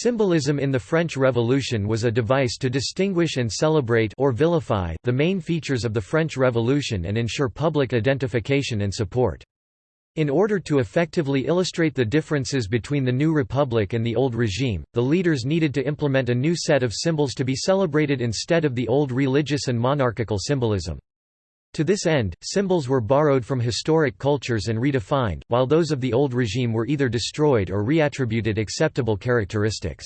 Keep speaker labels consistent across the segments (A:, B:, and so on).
A: Symbolism in the French Revolution was a device to distinguish and celebrate or vilify the main features of the French Revolution and ensure public identification and support. In order to effectively illustrate the differences between the new republic and the old regime, the leaders needed to implement a new set of symbols to be celebrated instead of the old religious and monarchical symbolism. To this end, symbols were borrowed from historic cultures and redefined, while those of the old regime were either destroyed or reattributed acceptable characteristics.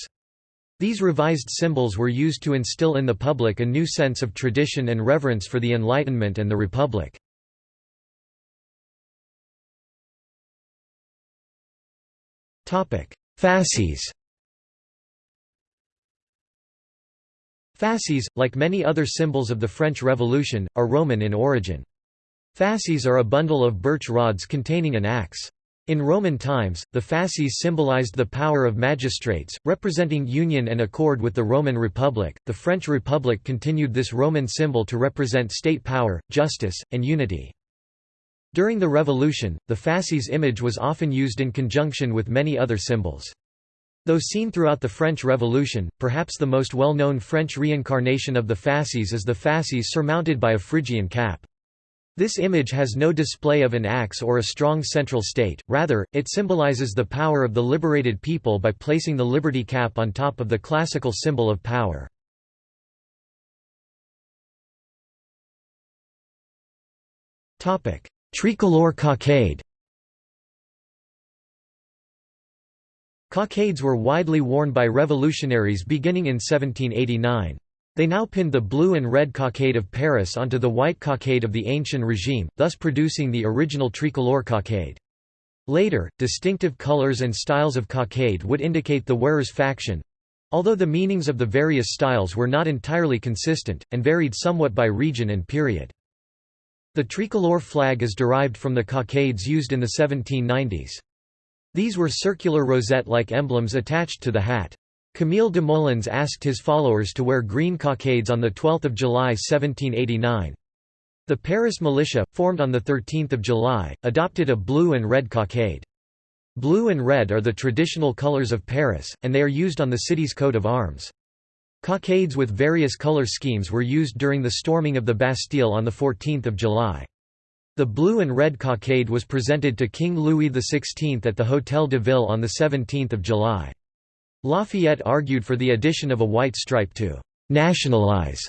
A: These revised symbols were used to instill in the public a new sense of tradition and reverence for the Enlightenment and the Republic. Fasces Fasces, like many other symbols of the French Revolution, are Roman in origin. Fasces are a bundle of birch rods containing an axe. In Roman times, the fasces symbolized the power of magistrates, representing union and accord with the Roman Republic. The French Republic continued this Roman symbol to represent state power, justice, and unity. During the Revolution, the fasces image was often used in conjunction with many other symbols. Though seen throughout the French Revolution, perhaps the most well-known French reincarnation of the fasces is the fasces surmounted by a Phrygian cap. This image has no display of an axe or a strong central state, rather, it symbolizes the power of the liberated people by placing the liberty cap on top of the classical symbol of power. Tricolor cockade Cockades were widely worn by revolutionaries beginning in 1789. They now pinned the blue and red cockade of Paris onto the white cockade of the ancient regime, thus producing the original tricolor cockade. Later, distinctive colors and styles of cockade would indicate the wearer's faction—although the meanings of the various styles were not entirely consistent, and varied somewhat by region and period. The tricolor flag is derived from the cockades used in the 1790s. These were circular rosette-like emblems attached to the hat. Camille Desmoulins asked his followers to wear green cockades on 12 July 1789. The Paris militia, formed on 13 July, adopted a blue and red cockade. Blue and red are the traditional colors of Paris, and they are used on the city's coat of arms. Cockades with various color schemes were used during the storming of the Bastille on 14 July. The blue and red cockade was presented to King Louis XVI at the Hôtel de Ville on 17 July. Lafayette argued for the addition of a white stripe to «nationalize»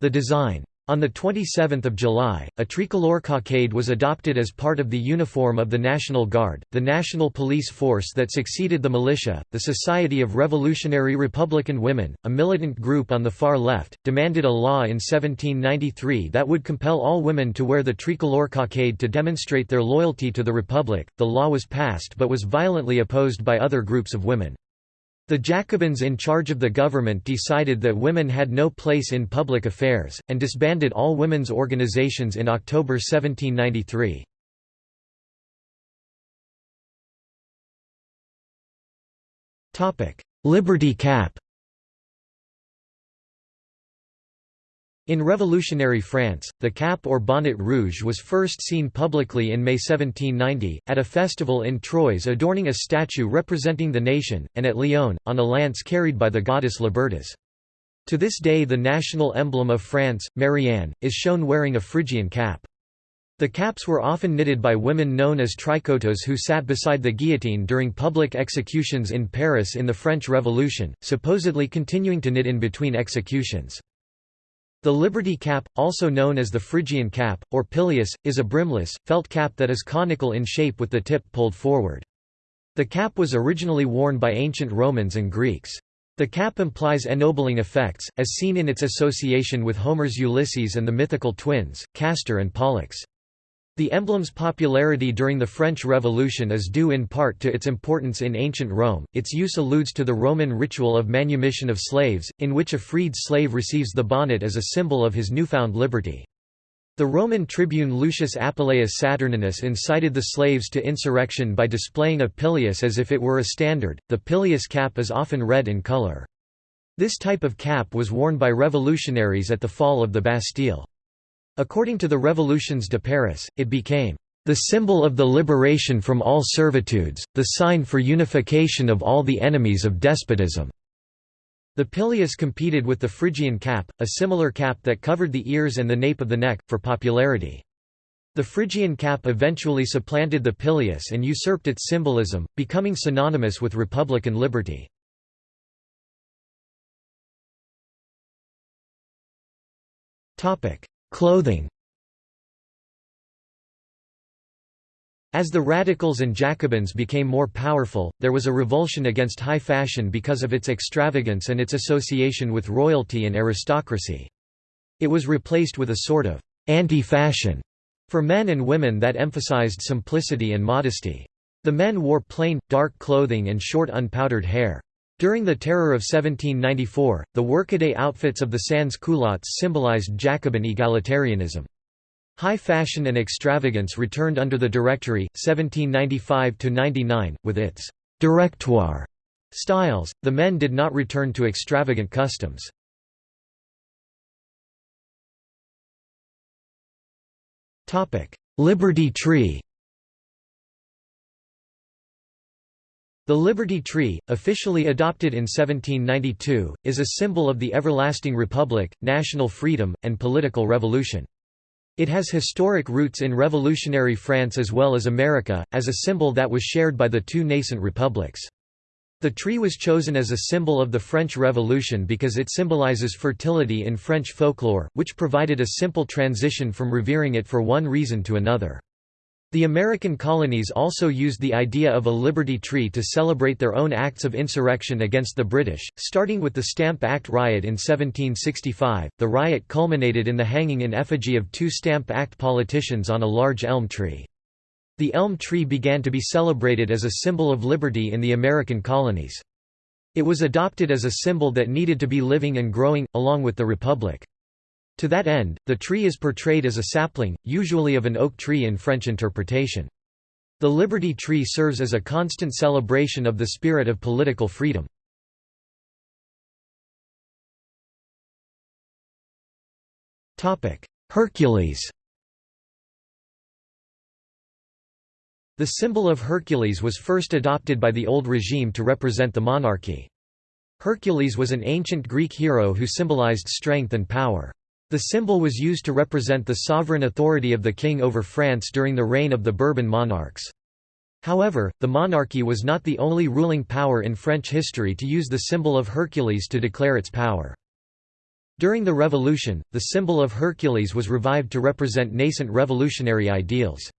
A: the design. On 27 July, a tricolor cockade was adopted as part of the uniform of the National Guard, the national police force that succeeded the militia. The Society of Revolutionary Republican Women, a militant group on the far left, demanded a law in 1793 that would compel all women to wear the tricolor cockade to demonstrate their loyalty to the Republic. The law was passed but was violently opposed by other groups of women. The Jacobins in charge of the government decided that women had no place in public affairs, and disbanded all women's organizations in October 1793. Liberty Cap In revolutionary France, the cap or bonnet rouge was first seen publicly in May 1790, at a festival in Troyes adorning a statue representing the nation, and at Lyon, on a lance carried by the goddess Libertas. To this day the national emblem of France, Marianne, is shown wearing a Phrygian cap. The caps were often knitted by women known as tricoteuses who sat beside the guillotine during public executions in Paris in the French Revolution, supposedly continuing to knit in between executions. The Liberty cap, also known as the Phrygian cap, or pileus, is a brimless, felt cap that is conical in shape with the tip pulled forward. The cap was originally worn by ancient Romans and Greeks. The cap implies ennobling effects, as seen in its association with Homer's Ulysses and the mythical twins, Castor and Pollux. The emblem's popularity during the French Revolution is due in part to its importance in ancient Rome. Its use alludes to the Roman ritual of manumission of slaves, in which a freed slave receives the bonnet as a symbol of his newfound liberty. The Roman tribune Lucius Apuleius Saturninus incited the slaves to insurrection by displaying a pileus as if it were a standard. The pileus cap is often red in color. This type of cap was worn by revolutionaries at the fall of the Bastille. According to the Revolutions de Paris, it became the symbol of the liberation from all servitudes, the sign for unification of all the enemies of despotism. The pileus competed with the Phrygian cap, a similar cap that covered the ears and the nape of the neck, for popularity. The Phrygian cap eventually supplanted the pileus and usurped its symbolism, becoming synonymous with republican liberty. Clothing As the radicals and Jacobins became more powerful, there was a revulsion against high fashion because of its extravagance and its association with royalty and aristocracy. It was replaced with a sort of anti-fashion for men and women that emphasized simplicity and modesty. The men wore plain, dark clothing and short unpowdered hair. During the Terror of 1794, the workaday outfits of the sans-culottes symbolized Jacobin egalitarianism. High fashion and extravagance returned under the Directory, 1795–99, with its «directoire» styles, the men did not return to extravagant customs. Liberty Tree The Liberty Tree, officially adopted in 1792, is a symbol of the everlasting republic, national freedom, and political revolution. It has historic roots in revolutionary France as well as America, as a symbol that was shared by the two nascent republics. The tree was chosen as a symbol of the French Revolution because it symbolizes fertility in French folklore, which provided a simple transition from revering it for one reason to another. The American colonies also used the idea of a Liberty Tree to celebrate their own acts of insurrection against the British, starting with the Stamp Act riot in 1765. The riot culminated in the hanging in effigy of two Stamp Act politicians on a large elm tree. The elm tree began to be celebrated as a symbol of liberty in the American colonies. It was adopted as a symbol that needed to be living and growing, along with the Republic. To that end, the tree is portrayed as a sapling, usually of an oak tree in French interpretation. The Liberty Tree serves as a constant celebration of the spirit of political freedom. Hercules The symbol of Hercules was first adopted by the old regime to represent the monarchy. Hercules was an ancient Greek hero who symbolized strength and power. The symbol was used to represent the sovereign authority of the king over France during the reign of the Bourbon monarchs. However, the monarchy was not the only ruling power in French history to use the symbol of Hercules to declare its power. During the Revolution, the symbol of Hercules was revived to represent nascent revolutionary ideals.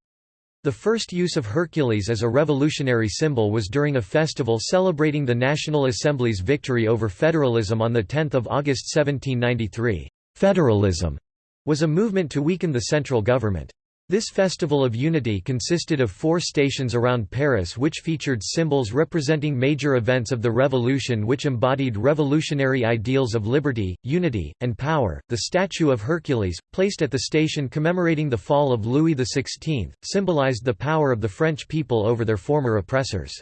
A: The first use of Hercules as a revolutionary symbol was during a festival celebrating the National Assembly's victory over federalism on 10 August 1793. Federalism was a movement to weaken the central government. This festival of unity consisted of four stations around Paris which featured symbols representing major events of the revolution which embodied revolutionary ideals of liberty, unity, and power. The statue of Hercules, placed at the station commemorating the fall of Louis XVI, symbolized the power of the French people over their former oppressors.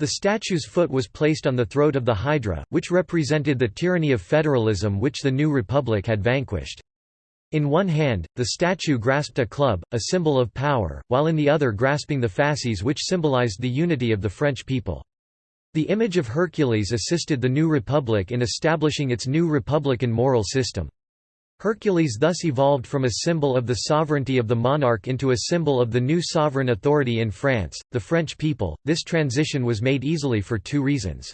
A: The statue's foot was placed on the throat of the Hydra, which represented the tyranny of federalism which the new republic had vanquished. In one hand, the statue grasped a club, a symbol of power, while in the other grasping the fasces which symbolized the unity of the French people. The image of Hercules assisted the new republic in establishing its new republican moral system. Hercules thus evolved from a symbol of the sovereignty of the monarch into a symbol of the new sovereign authority in France, the French people. This transition was made easily for two reasons.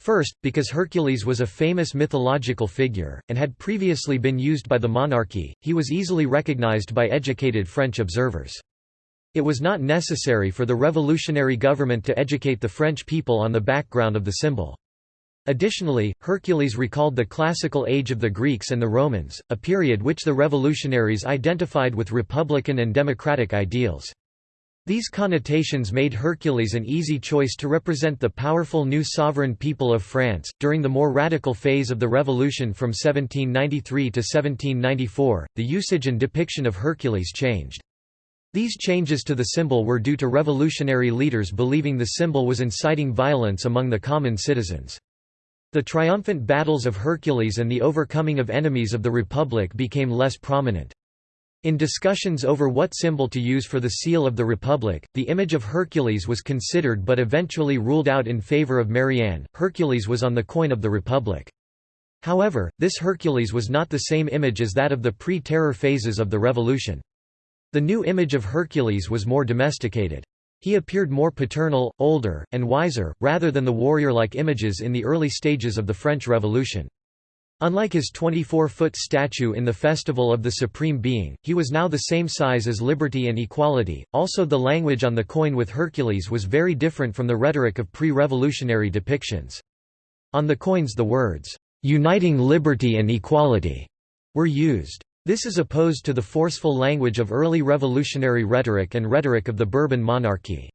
A: First, because Hercules was a famous mythological figure, and had previously been used by the monarchy, he was easily recognized by educated French observers. It was not necessary for the revolutionary government to educate the French people on the background of the symbol. Additionally, Hercules recalled the classical age of the Greeks and the Romans, a period which the revolutionaries identified with republican and democratic ideals. These connotations made Hercules an easy choice to represent the powerful new sovereign people of France. During the more radical phase of the revolution from 1793 to 1794, the usage and depiction of Hercules changed. These changes to the symbol were due to revolutionary leaders believing the symbol was inciting violence among the common citizens. The triumphant battles of Hercules and the overcoming of enemies of the Republic became less prominent. In discussions over what symbol to use for the seal of the Republic, the image of Hercules was considered but eventually ruled out in favor of Marianne. Hercules was on the coin of the Republic. However, this Hercules was not the same image as that of the pre-terror phases of the revolution. The new image of Hercules was more domesticated. He appeared more paternal, older, and wiser, rather than the warrior-like images in the early stages of the French Revolution. Unlike his 24-foot statue in the Festival of the Supreme Being, he was now the same size as liberty and equality. Also the language on the coin with Hercules was very different from the rhetoric of pre-revolutionary depictions. On the coins the words, "'uniting liberty and equality' were used. This is opposed to the forceful language of early revolutionary rhetoric and rhetoric of the Bourbon monarchy.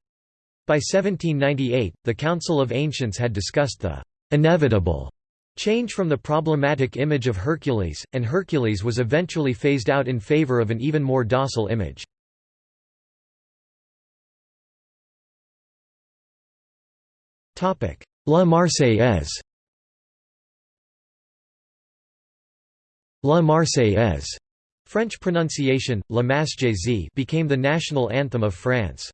A: By 1798, the Council of Ancients had discussed the "'inevitable' Change from the problematic image of Hercules, and Hercules was eventually phased out in favor of an even more docile image. La Marseillaise La Marseillaise French pronunciation, La Marseillaise became the national anthem of France.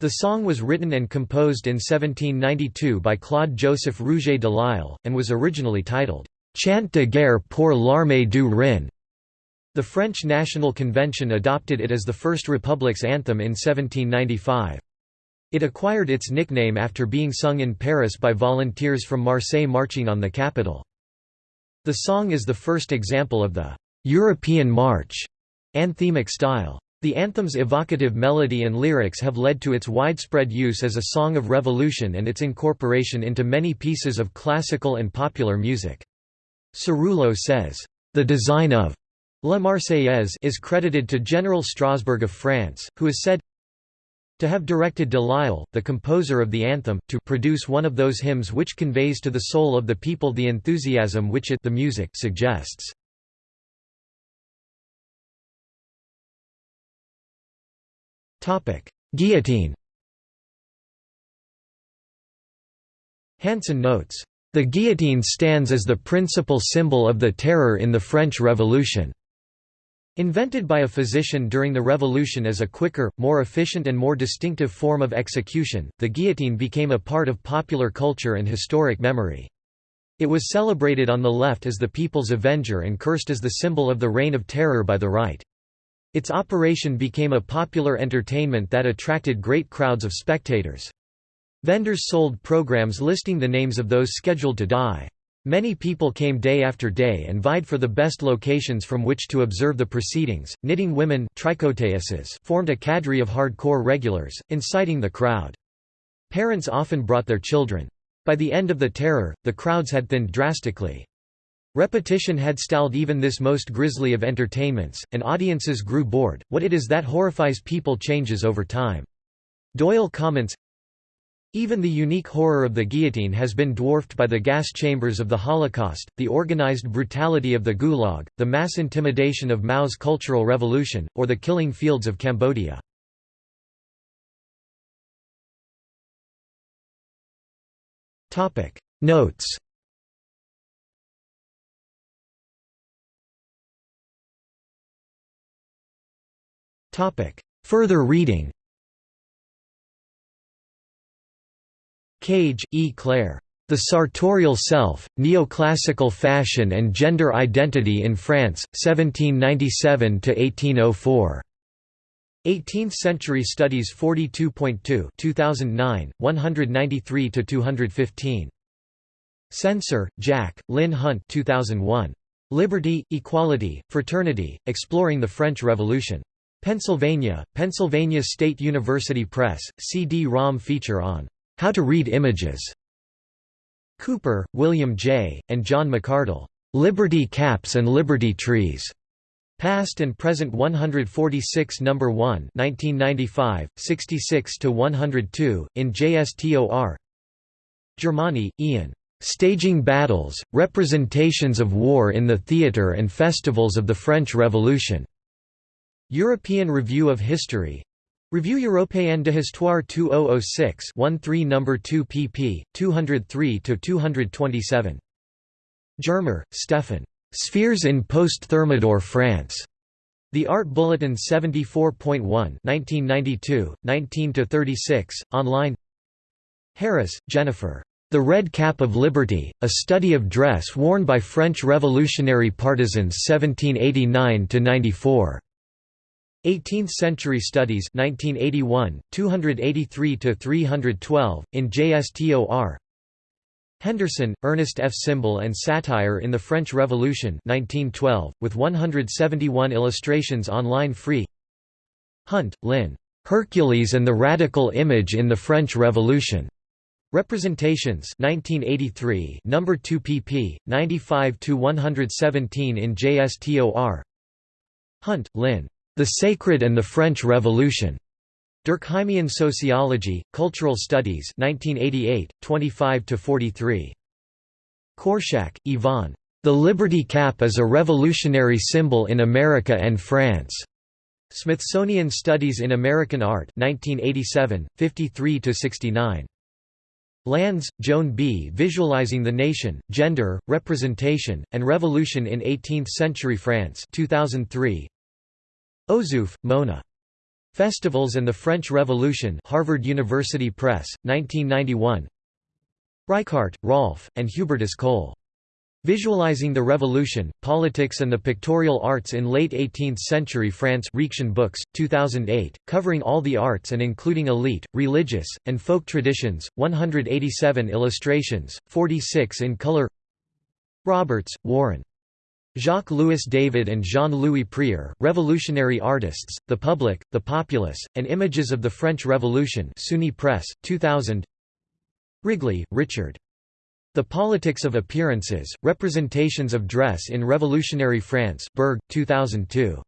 A: The song was written and composed in 1792 by Claude-Joseph Rouget de Lisle, and was originally titled, «Chant de guerre pour l'armée du Rhin». The French National Convention adopted it as the first republic's anthem in 1795. It acquired its nickname after being sung in Paris by volunteers from Marseille marching on the capital. The song is the first example of the «European march» anthemic style. The anthem's evocative melody and lyrics have led to its widespread use as a song of revolution and its incorporation into many pieces of classical and popular music. Cerulo says, "...the design of La Marseillaise is credited to General Strasbourg of France, who is said to have directed de Lisle, the composer of the anthem, to produce one of those hymns which conveys to the soul of the people the enthusiasm which it the music suggests. Guillotine Hanson notes, "...the guillotine stands as the principal symbol of the terror in the French Revolution." Invented by a physician during the Revolution as a quicker, more efficient and more distinctive form of execution, the guillotine became a part of popular culture and historic memory. It was celebrated on the left as the people's avenger and cursed as the symbol of the reign of terror by the right. Its operation became a popular entertainment that attracted great crowds of spectators. Vendors sold programs listing the names of those scheduled to die. Many people came day after day and vied for the best locations from which to observe the proceedings. Knitting women formed a cadre of hardcore regulars, inciting the crowd. Parents often brought their children. By the end of the terror, the crowds had thinned drastically. Repetition had stalled even this most grisly of entertainments, and audiences grew bored. What it is that horrifies people changes over time. Doyle comments, even the unique horror of the guillotine has been dwarfed by the gas chambers of the Holocaust, the organized brutality of the Gulag, the mass intimidation of Mao's Cultural Revolution, or the killing fields of Cambodia. Notes Further reading Cage, E. Claire. The Sartorial Self, Neoclassical Fashion and Gender Identity in France, 1797–1804. 18th Century Studies 42.2 2009, 193–215. Censer, Jack, Lynn Hunt 2001. Liberty, Equality, Fraternity, Exploring the French Revolution. Pennsylvania, Pennsylvania State University Press, CD-ROM feature on "'How to Read Images' Cooper, William J., and John McArdle, "'Liberty Caps and Liberty Trees' Past and Present 146 No. 1 1995, 66–102, in JSTOR Germani, Ian. Staging Battles, Representations of War in the Theatre and Festivals of the French Revolution. European Review of History Revue Européenne de Histoire 2006 13 No. 2 pp. 203–227. Germer, Stefan. Spheres in Post-Thermidor France. The Art Bulletin 74.1 1992, 19–36, online Harris, Jennifer. The Red Cap of Liberty, A Study of Dress Worn by French Revolutionary Partisans 1789–94. 18th-Century Studies 1981, 283–312, in JSTOR Henderson, Ernest F. Symbol and Satire in the French Revolution 1912, with 171 illustrations online free Hunt, Lynn. Hercules and the Radical Image in the French Revolution. Representations 1983 number 2 pp 95 to 117 in JSTOR Hunt Lynn The Sacred and the French Revolution Durkheimian Sociology, Cultural Studies 1988, 25–43. Korshak, Yvonne. The Liberty Cap is a revolutionary symbol in America and France. Smithsonian Studies in American Art 1987, 53–69. Landes, Joan B. Visualizing the Nation, Gender, Representation, and Revolution in Eighteenth-Century France 2003. Ozouf, Mona. Festivals and the French Revolution Harvard University Press, 1991 Reichardt, Rolf, and Hubertus Kohle. Visualizing the Revolution, Politics and the Pictorial Arts in Late 18th-Century France Reaktion Books, 2008, covering all the arts and including elite, religious, and folk traditions, 187 illustrations, 46 in color Roberts, Warren. Jacques-Louis David and Jean-Louis Prieur, Revolutionary Artists, The Public, The Populace, and Images of the French Revolution SUNY Press, 2000 Wrigley, Richard. The Politics of Appearances, Representations of Dress in Revolutionary France Berg, 2002.